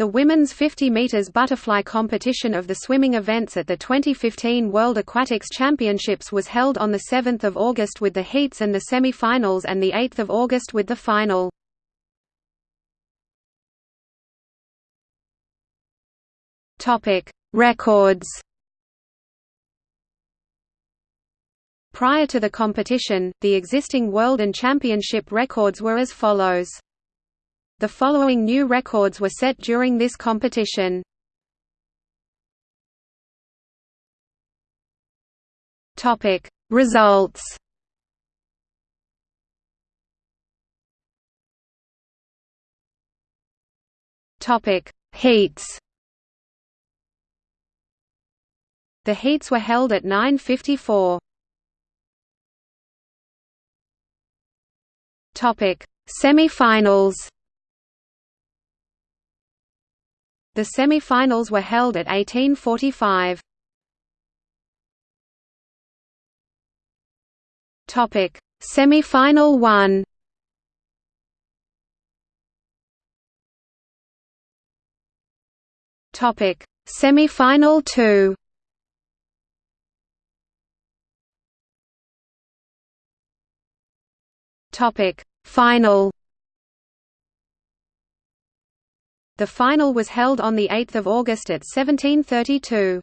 The women's 50 meters butterfly competition of the swimming events at the 2015 World Aquatics Championships was held on the 7th of August with the heats and the semi-finals and the 8th of August with the final. Topic: Records. Prior to the competition, the existing world and championship records were as follows. The following new records were set during this competition. Topic Results Topic Heats The heats were held at 9:54. Topic Semi-finals The semi-finals were held at 1845. Topic: Semi-final 1. Topic: Semi-final 2. Topic: Final The final was held on 8 August at 1732.